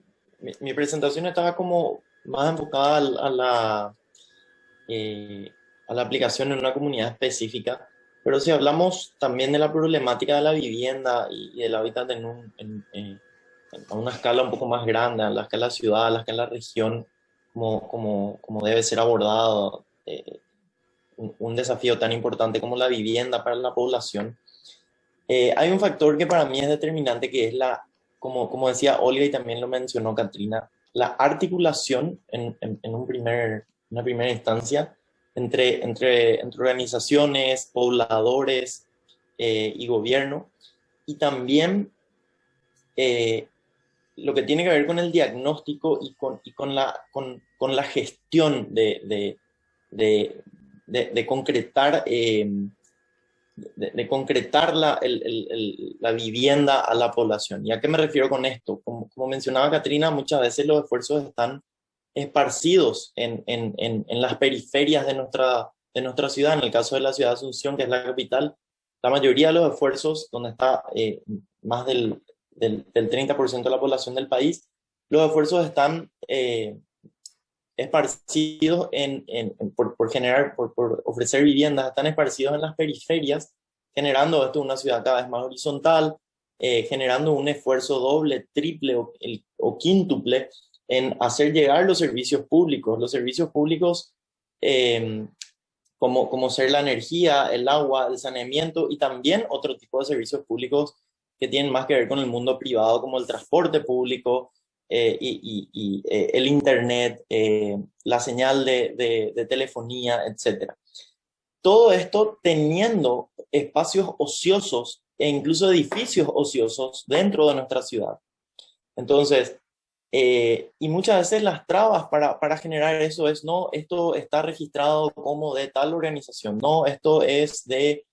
mi, presentación estaba como más enfocada a, la, a la aplicación en una comunidad específica, pero si hablamos también de la problemática de la vivienda y, del hábitat en, un, en, a una escala un poco más grande, a la escala ciudad, a la escala región, como, como, como debe ser abordado eh, un, desafío tan importante como la vivienda para la población. Eh, hay un factor que para mí es determinante, que es la, como, como decía Olga y también lo mencionó Katrina, la articulación en, en, un primer, una primera instancia entre, entre, entre organizaciones, pobladores eh, y gobierno, y también lo que tiene que ver con el diagnóstico y con, y con, la, con, con la gestión de, de, de, concretar, em, de, concretar la, el, la, vivienda a la población. ¿Y a qué me refiero con esto? Como, como mencionaba Katrina, muchas veces los esfuerzos están esparcidos en, en, en, las periferias de nuestra, de nuestra ciudad. En el caso de la ciudad de Asunción, que es la capital, la mayoría de los esfuerzos, donde está eh, más del del, 30% de la población del país, los esfuerzos están eh, esparcidos en, por, generar, por, ofrecer viviendas, están esparcidos en las periferias, generando esto una ciudad cada vez más horizontal, eh, generando un esfuerzo doble, triple o, quíntuple en hacer llegar los servicios públicos. Los servicios públicos em, como, como ser la energía, el agua, el saneamiento y también otro tipo de servicios públicos que tienen más que ver con el mundo privado como el transporte público, eh, y, eh, el internet, eh, la señal de, de, telefonía, etc. Todo esto teniendo espacios ociosos e incluso edificios ociosos dentro de nuestra ciudad. Entonces, y muchas veces las trabas para, para, generar eso es, no, esto está registrado como de tal organización, no, esto es de,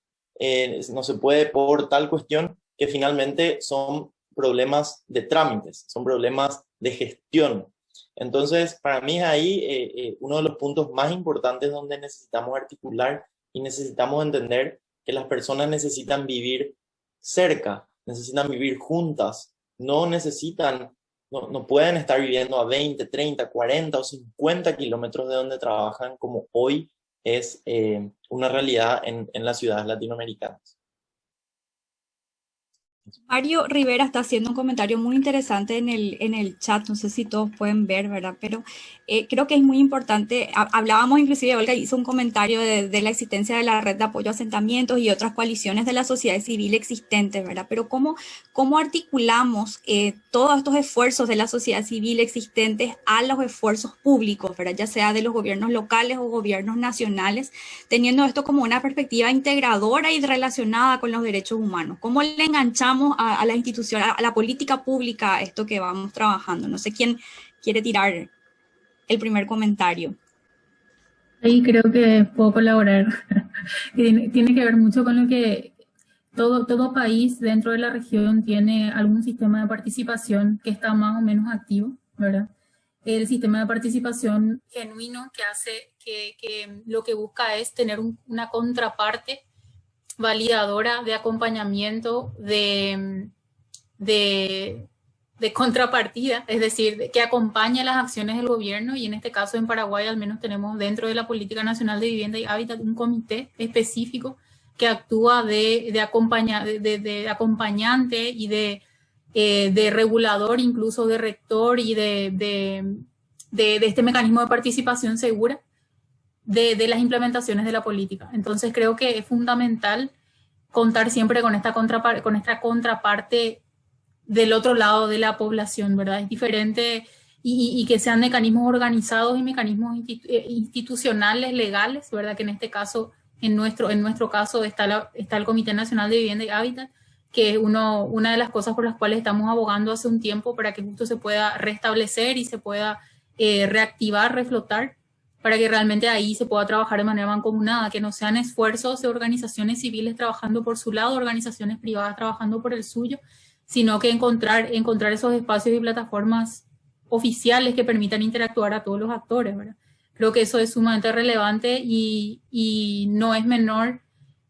no se puede por tal cuestión, que finalmente son problemas de trámites, son problemas de gestión. Entonces, para mí es ahí eh, eh, uno de los puntos más importantes donde necesitamos articular y necesitamos entender que las personas necesitan vivir cerca, necesitan vivir juntas, no necesitan, no, pueden estar viviendo a 20, 30, 40 o 50 kilómetros de donde trabajan como hoy es eh, una realidad en las ciudades latinoamericanas. Mario Rivera está haciendo un comentario muy interesante en el, en el chat, no sé si todos pueden ver, ¿verdad? Pero eh, creo que es muy importante, hablábamos inclusive, Olga hizo un comentario de, la existencia de la red de apoyo a asentamientos y otras coaliciones de la sociedad civil existentes, ¿verdad? Pero ¿cómo, cómo articulamos eh, todos estos esfuerzos de la sociedad civil existentes a los esfuerzos públicos, ¿verdad? Ya sea de los gobiernos locales o gobiernos nacionales, teniendo esto como una perspectiva integradora y relacionada con los derechos humanos. ¿Cómo le enganchamos a, la institución, a, a la política pública, esto que vamos trabajando? No sé quién quiere tirar el primer comentario. Ahí creo que puedo colaborar. [laughs] tiene, que ver mucho con lo que todo, todo país dentro de la región tiene algún sistema de participación que está más o menos activo, ¿verdad? El sistema de participación genuino que hace que, que lo que busca es tener una contraparte validadora de acompañamiento, de, de, contrapartida, es decir, que acompaña las acciones del gobierno y en este caso en Paraguay al menos tenemos dentro de la Política Nacional de Vivienda y Hábitat un comité específico que actúa de, de, acompaña, de, acompañante y de, eh, de regulador, incluso de rector y de, de, este mecanismo de participación segura de, las implementaciones de la política. Entonces creo que es fundamental contar siempre con esta, con esta contraparte del otro lado de la población, ¿verdad? Es diferente y, que sean mecanismos organizados y mecanismos eh, institucionales, legales, ¿verdad? Que en este caso, en nuestro, en nuestro caso está, está el Comité Nacional de Vivienda y Hábitat, que es uno, una de las cosas por las cuales estamos abogando hace un tiempo para que justo se pueda restablecer y se pueda eh, reactivar, reflotar, para que realmente ahí se pueda trabajar de manera mancomunada, que no sean esfuerzos de organizaciones civiles trabajando por su lado, organizaciones privadas trabajando por el suyo, sino que encontrar, esos espacios y plataformas oficiales que permitan interactuar a todos los actores. ¿verdad? Creo que eso es sumamente relevante y, no es menor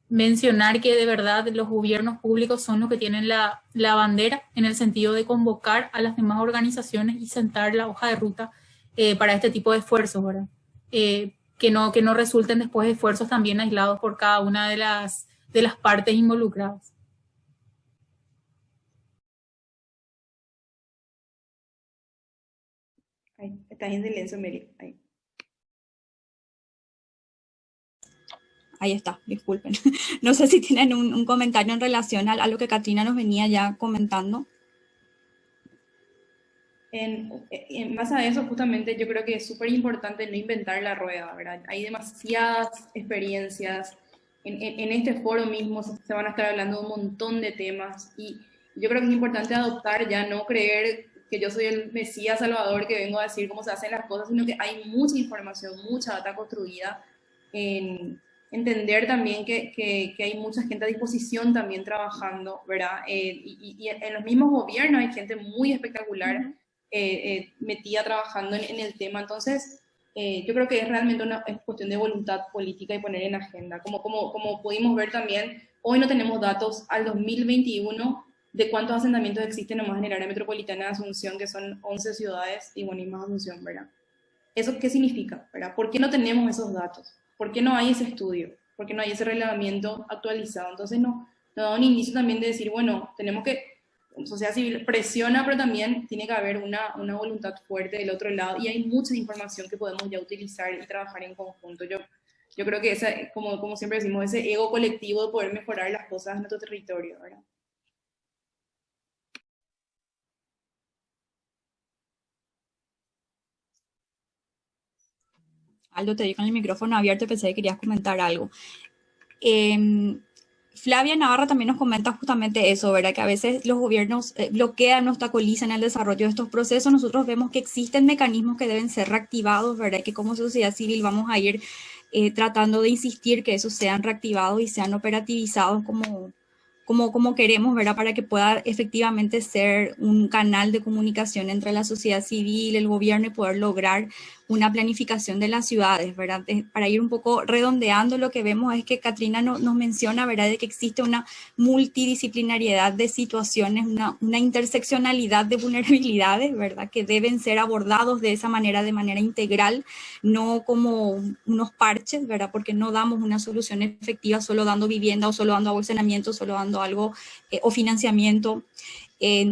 mencionar que de verdad los gobiernos públicos son los que tienen la, bandera en el sentido de convocar a las demás organizaciones y sentar la hoja de ruta eh, para este tipo de esfuerzos. Eh, que, no, que no resulten después esfuerzos también aislados por cada una de las, de las partes involucradas. Ahí, estás en silencio, Mary. Ahí. Ahí está, disculpen. [laughs] No sé si tienen un, comentario en relación a, lo que Katrina nos venía ya comentando. En, en, base a eso, justamente, yo creo que es súper importante no inventar la rueda, ¿verdad? Hay demasiadas experiencias. En, este foro mismo se van a estar hablando un montón de temas y yo creo que es importante adoptar ya, no creer que yo soy el Mesías Salvador que vengo a decir cómo se hacen las cosas, sino que hay mucha información, mucha data construida, en entender también que, hay mucha gente a disposición también trabajando, ¿verdad? Eh, y, en los mismos gobiernos hay gente muy espectacular eh, metida trabajando en, el tema, entonces yo creo que es realmente una cuestión de voluntad política y poner en agenda. Como, como, como pudimos ver también, hoy no tenemos datos al 2021 de cuántos asentamientos existen nomás en el área metropolitana de Asunción, que son 11 ciudades y bueno, y más Asunción, ¿verdad? ¿eso qué significa? ¿verdad? ¿Por qué no tenemos esos datos? ¿Por qué no hay ese estudio? ¿Por qué no hay ese reglamento actualizado? Entonces no, nos da un inicio también de decir, bueno, tenemos que, sociedad civil presiona, pero también tiene que haber una, una voluntad fuerte del otro lado y hay mucha información que podemos ya utilizar y trabajar en conjunto. Yo, yo creo que esa, como, como siempre decimos, ese ego colectivo de poder mejorar las cosas en nuestro territorio, ¿verdad? Aldo, te di con el micrófono abierto, pensé que querías comentar algo. Eh, Flavia Navarra también nos comenta justamente eso, ¿verdad? Que a veces los gobiernos eh, bloquean, obstaculizan el desarrollo de estos procesos. Nosotros vemos que existen mecanismos que deben ser reactivados, ¿verdad? Que como sociedad civil vamos a ir eh, tratando de insistir que esos sean reactivados y sean operativizados como, como, como queremos, ¿verdad? Para que pueda efectivamente ser un canal de comunicación entre la sociedad civil, el gobierno y poder lograr una planificación de las ciudades, ¿verdad? Para ir un poco redondeando, lo que vemos es que Katrina nos menciona, ¿verdad?, de que existe una multidisciplinariedad de situaciones, una, interseccionalidad de vulnerabilidades, ¿verdad?, que deben ser abordados de esa manera, de manera integral, no como unos parches, ¿verdad?, porque no damos una solución efectiva solo dando vivienda o solo dando abolsamiento, solo dando algo eh, o financiamiento.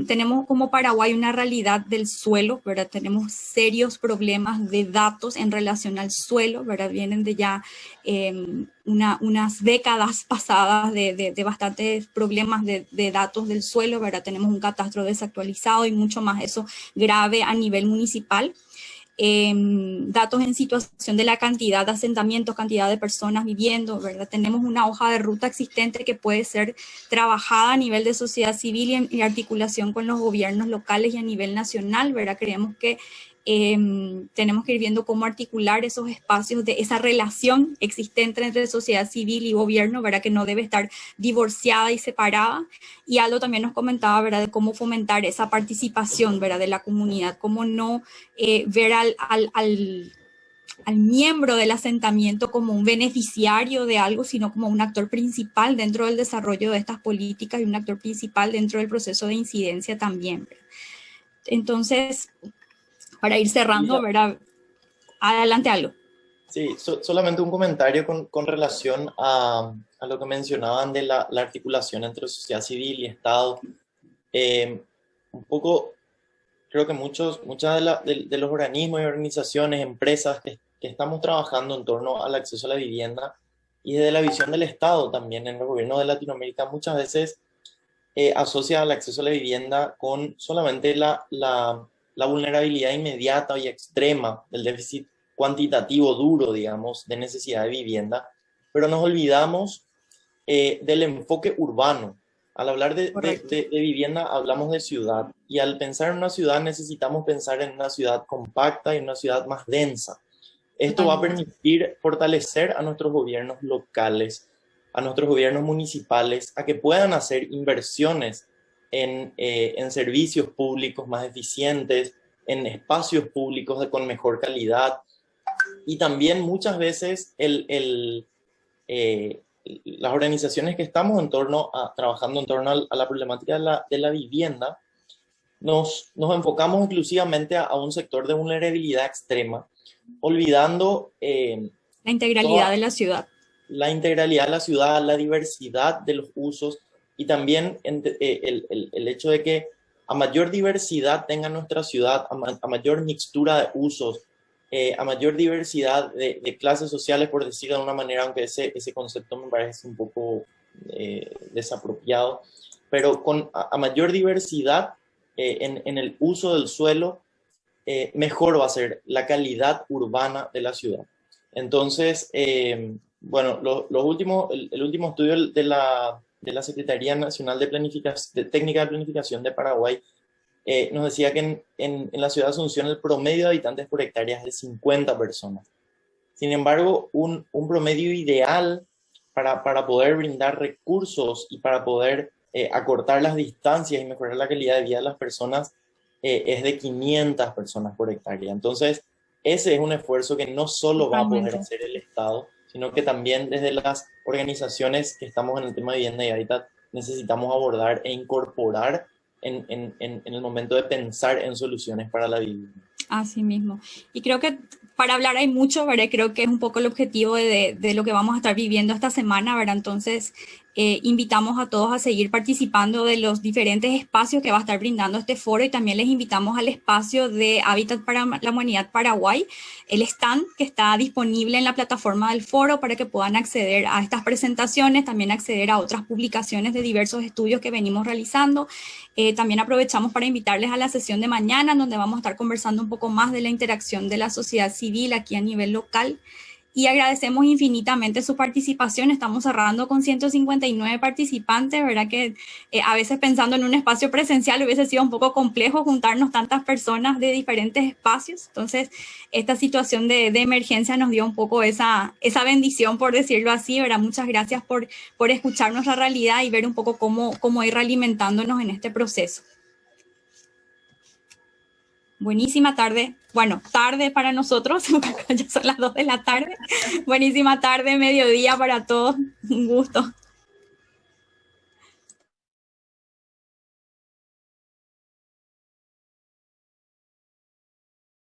Tenemos como Paraguay una realidad del suelo, ¿verdad? Tenemos serios problemas de datos en relación al suelo, ¿verdad? Vienen de ya una, unas décadas [laughs] pasadas de, de, de bastantes problemas de, de, datos del suelo, ¿verdad? Tenemos un catastro desactualizado y mucho más eso grave a nivel municipal eh, datos en situación de la cantidad de asentamientos, cantidad de personas viviendo, ¿verdad? Tenemos una hoja de ruta existente que puede ser trabajada a nivel de sociedad civil y en articulación con los gobiernos locales y a nivel nacional, ¿verdad? Creemos que eh, tenemos que ir viendo cómo articular esos espacios de esa relación existente entre sociedad civil y gobierno, ¿verdad? Que no debe estar divorciada y separada. Y Aldo también nos comentaba, ¿verdad? De cómo fomentar esa participación, ¿verdad? De la comunidad, cómo no eh, ver al, al, al, al miembro del asentamiento como un beneficiario de algo, sino como un actor principal dentro del desarrollo de estas políticas y un actor principal dentro del proceso de incidencia también. Entonces, para ir cerrando, ¿verdad? Adelante algo. Sí, so, solamente un comentario con, con relación a, a, lo que mencionaban de la, la, articulación entre sociedad civil y Estado. Eh, un poco, creo que muchos muchas de, la, de, de, los organismos y organizaciones, empresas que, que, estamos trabajando en torno al acceso a la vivienda y desde la visión del Estado también en los gobiernos de Latinoamérica, muchas veces eh, asocia el acceso a la vivienda con solamente la, la la vulnerabilidad inmediata y extrema del déficit cuantitativo duro, digamos, de necesidad de vivienda, pero nos olvidamos eh, del enfoque urbano. Al hablar de, de, de, de, vivienda hablamos de ciudad y al pensar en una ciudad necesitamos pensar en una ciudad compacta y una ciudad más densa. Esto va a permitir fortalecer a nuestros gobiernos locales, a nuestros gobiernos municipales, a que puedan hacer inversiones en, eh, en, servicios públicos más eficientes, en espacios públicos de, con mejor calidad. Y también muchas veces el, el, eh, las organizaciones que estamos en torno a, trabajando en torno a, a la problemática de la, de la vivienda, nos, nos, enfocamos exclusivamente a, a, un sector de vulnerabilidad extrema, olvidando... Eh, la integralidad toda, de la ciudad. La integralidad de la ciudad, la diversidad de los usos, y también eh, el, el, el, hecho de que a mayor diversidad tenga nuestra ciudad, a, ma a mayor mixtura de usos, eh, a mayor diversidad de, de, clases sociales, por decirlo de una manera, aunque ese, ese concepto me parece un poco eh, desapropiado, pero con a, a mayor diversidad eh, en, en, el uso del suelo, eh, mejor va a ser la calidad urbana de la ciudad. Entonces, eh, bueno, lo, los últimos, el, el último estudio de la de la Secretaría Nacional de, Planificación, de Técnica de Planificación de Paraguay eh, nos decía que en, en, en, la ciudad de Asunción el promedio de habitantes por hectárea es de 50 personas. Sin embargo, un, un promedio ideal para, para, poder brindar recursos y para poder eh, acortar las distancias y mejorar la calidad de vida de las personas eh, es de 500 personas por hectárea. Entonces, ese es un esfuerzo que no solo va a poder hacer el Estado, sino que también desde las organizaciones que estamos en el tema de vivienda y hábitat necesitamos abordar e incorporar en, en, en, el momento de pensar en soluciones para la vivienda. Así mismo. Y creo que para hablar hay mucho, ¿verdad? Creo que es un poco el objetivo de, de, lo que vamos a estar viviendo esta semana, ¿verdad? Entonces, eh, invitamos a todos a seguir participando de los diferentes espacios que va a estar brindando este foro y también les invitamos al espacio de Hábitat para la Humanidad Paraguay, el stand que está disponible en la plataforma del foro para que puedan acceder a estas presentaciones, también acceder a otras publicaciones de diversos estudios que venimos realizando. Eh, también aprovechamos para invitarles a la sesión de mañana, donde vamos a estar conversando un poco más de la interacción de la sociedad civil aquí a nivel local y agradecemos infinitamente su participación. Estamos cerrando con 159 participantes, ¿verdad? Que eh, a veces pensando en un espacio presencial hubiese sido un poco complejo juntarnos tantas personas de diferentes espacios. Entonces, esta situación de, de emergencia nos dio un poco esa, esa bendición, por decirlo así, ¿verdad? Muchas gracias por, por escuchar nuestra realidad y ver un poco cómo, cómo ir alimentándonos en este proceso. Buenísima tarde. Bueno, tarde para nosotros, [laughs] ya son las 2 de la tarde. Buenísima tarde, mediodía para todos. Un gusto.